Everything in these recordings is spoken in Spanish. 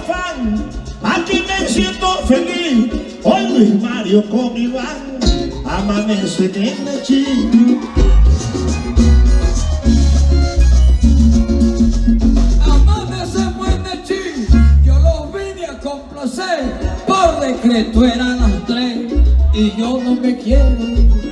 fan, aquí me siento feliz. Hoy Luis Mario con Iván, amanece en el chico. por decreto eran las tres y yo no me quiero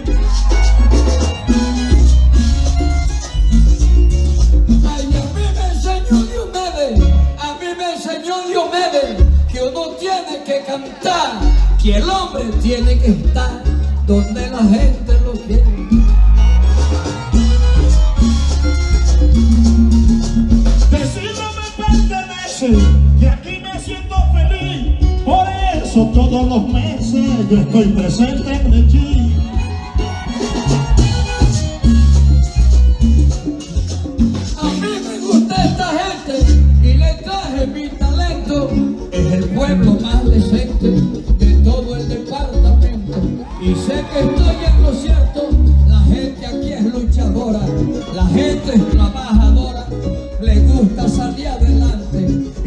que cantar, que el hombre tiene que estar donde la gente lo quiere. Decirlo me pertenece, y aquí me siento feliz. Por eso todos los meses yo estoy presente en. A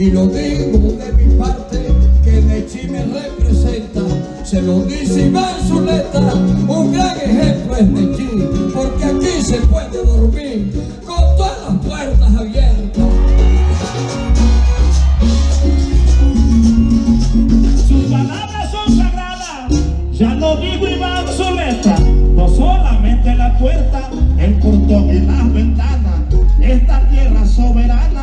Y lo digo de mi parte, que Nechi me representa. Se lo dice Iván Zuleta, un gran ejemplo es Nechi, porque aquí se puede dormir con todas las puertas abiertas. Sus palabras son sagradas, ya lo digo Iván Zuleta. No solamente la puerta, el portón y las ventanas. Esta tierra soberana,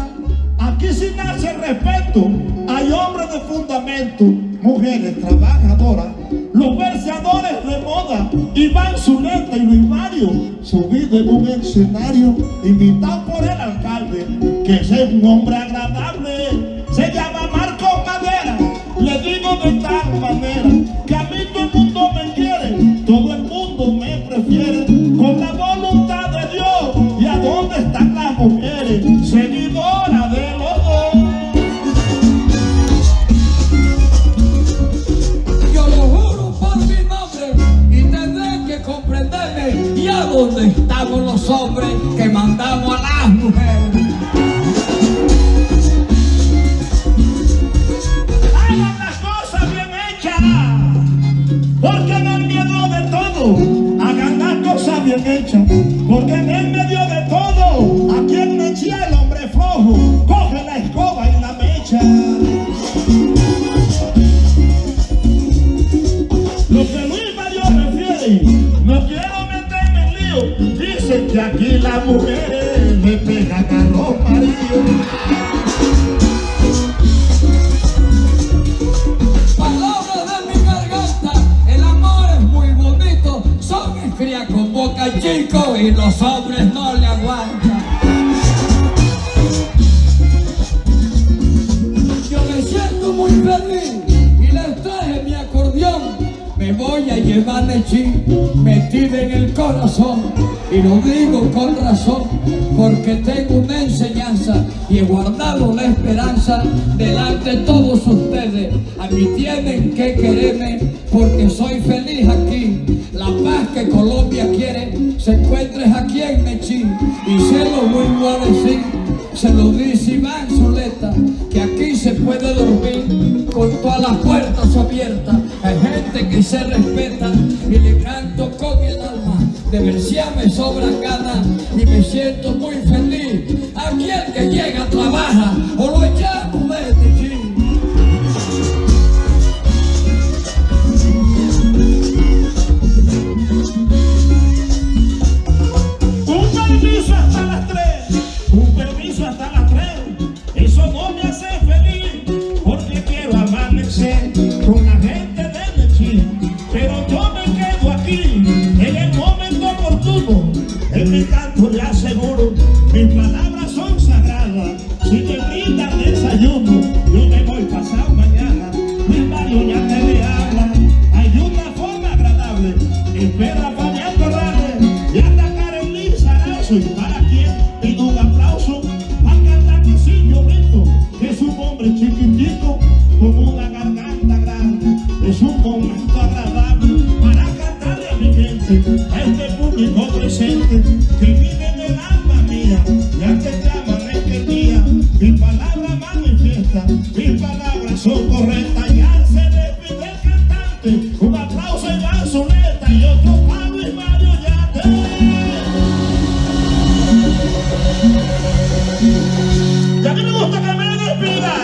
nace el respeto. Hay hombres de fundamento, mujeres trabajadoras, los verseadores de moda. Iván Zuleta y Luis Mario, subido en un escenario, invitado por el alcalde, que es un hombre agradable. Se llama Marco Madera. Le digo de tal manera que a mí todo el mundo me quiere, todo el mundo me prefiere, con la voluntad de Dios. ¿Y a dónde están las mujeres? ¿Y a dónde estamos los hombres que mandamos a las mujeres? Mujeres le pegan a los maridos. De con boca chico y los hombres no le aguantan. Yo me siento muy feliz y les traje mi acordeón. Me voy a llevar Nechi metido en el corazón y lo digo con razón porque tengo una enseñanza y he guardado la esperanza delante de todos ustedes. A mí tienen que quererme porque soy feliz aquí. La paz que Colombia quiere se encuentra aquí en Nechi y se lo vuelvo a decir. Se lo dice Iván Zuleta, que aquí se puede dormir con todas las puertas abiertas. Hay gente que se respeta y le canto. De Bercia me sobran ganas y me siento muy feliz. Aquí el que llega trabaja o lo echamos de Nechi. Un permiso hasta las tres, un permiso hasta las tres. Canto le aseguro, mis palabras son sagradas. Si me brindan desayuno, yo me voy pasado mañana. Mi Mario ya te le habla. Hay una forma agradable. Espera Fabián Corrales y anda Karen Lee Sarazo. Y para quien pido un aplauso al cantante Silvio Brito, que es un hombre chiquitito con una garganta grande. Es un momento agradable para cantarle a mi gente, este mismo presente que vive en el alma mía, ya que clama este día, mi palabra manifiesta, mis palabras son correctas, ya se despide el cantante, un aplauso en la y otro palo y Mario Yate. Ya que no gusta que me despida,